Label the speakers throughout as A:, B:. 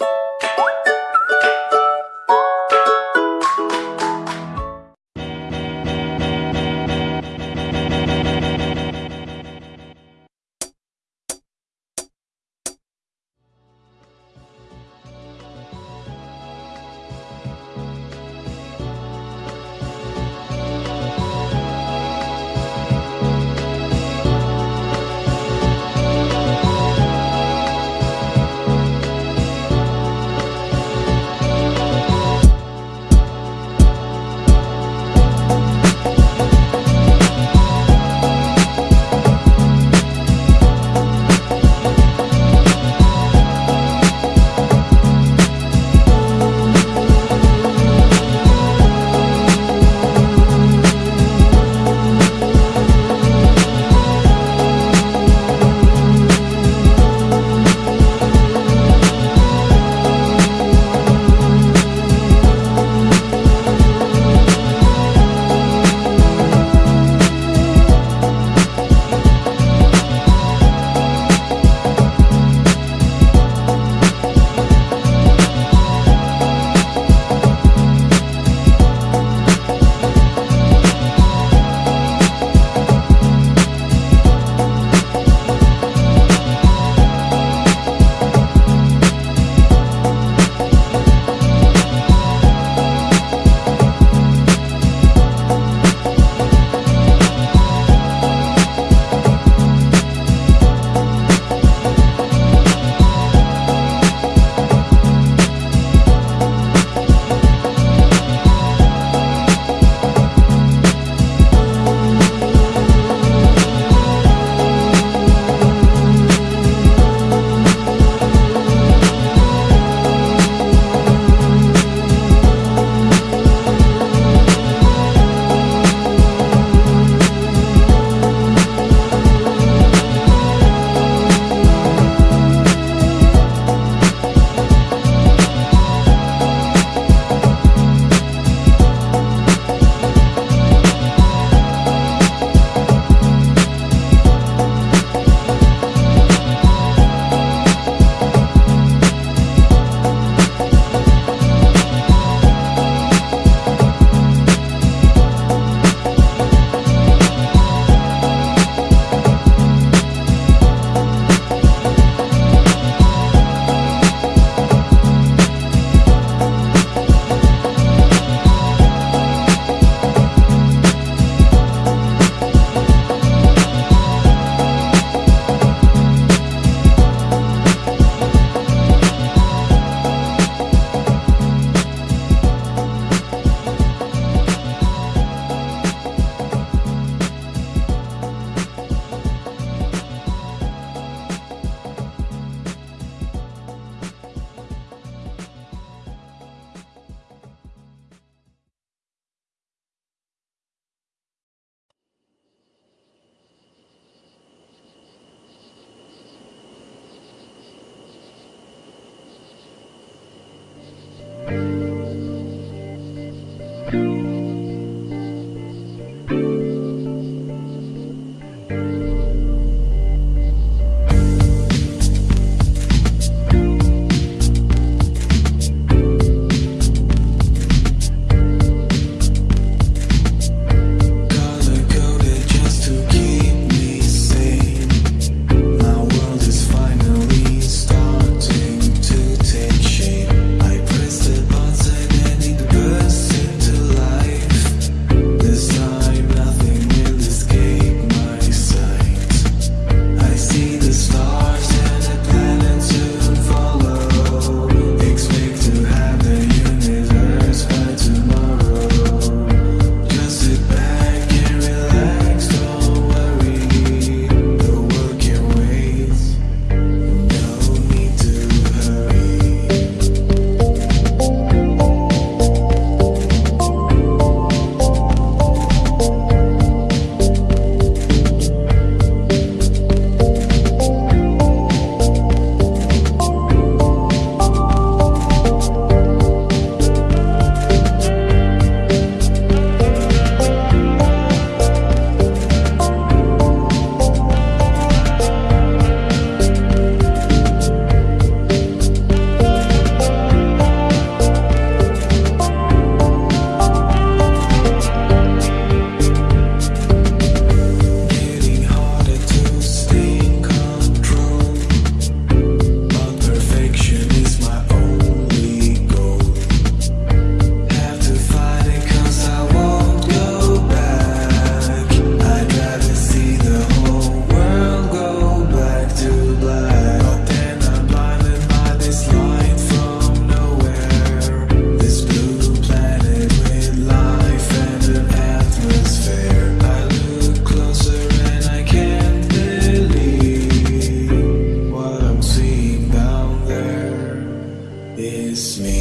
A: you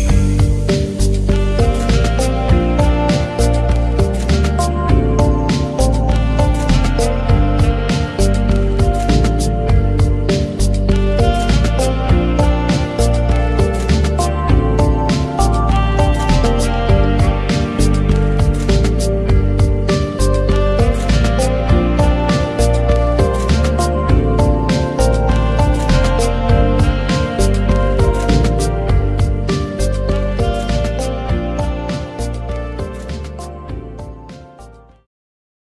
A: me.